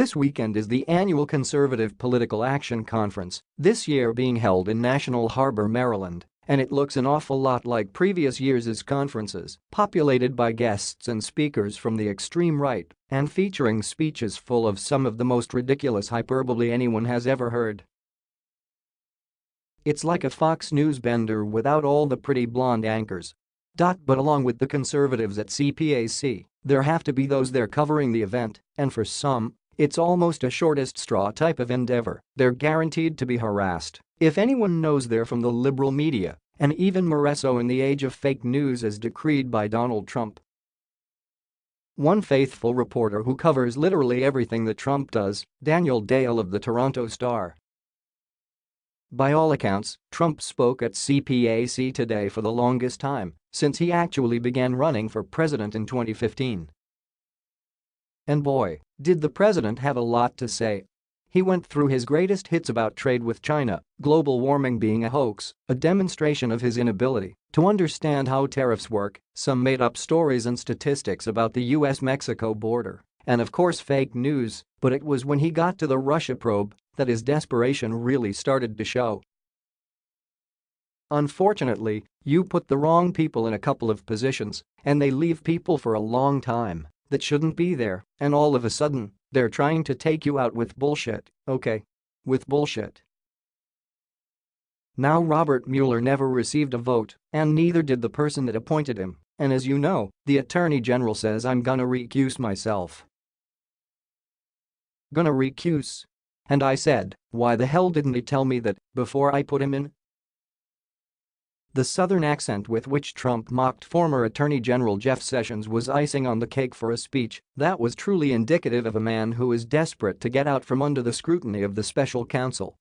This weekend is the annual Conservative Political Action Conference, this year being held in National Harbor, Maryland, and it looks an awful lot like previous years' conferences, populated by guests and speakers from the extreme right and featuring speeches full of some of the most ridiculous hyperbole anyone has ever heard. It's like a Fox News bender without all the pretty blonde anchors. But along with the conservatives at CPAC, there have to be those there covering the event, and for some, it's almost a shortest straw type of endeavor, they're guaranteed to be harassed. If anyone knows they're from the liberal media, and even more so in the age of fake news as decreed by Donald Trump. One faithful reporter who covers literally everything that Trump does, Daniel Dale of the Toronto Star, by all accounts, Trump spoke at CPAC today for the longest time since he actually began running for president in 2015. And boy, did the president have a lot to say. He went through his greatest hits about trade with China, global warming being a hoax, a demonstration of his inability to understand how tariffs work, some made-up stories and statistics about the US-Mexico border, and of course fake news, but it was when he got to the Russia probe that his desperation really started to show. Unfortunately, you put the wrong people in a couple of positions, and they leave people for a long time that shouldn't be there, and all of a sudden, they're trying to take you out with bullshit, okay? With bullshit. Now Robert Mueller never received a vote, and neither did the person that appointed him, and as you know, the Attorney General says I'm gonna recuse myself. Gonna recuse and I said, why the hell didn't he tell me that before I put him in? The southern accent with which Trump mocked former Attorney General Jeff Sessions was icing on the cake for a speech that was truly indicative of a man who is desperate to get out from under the scrutiny of the special counsel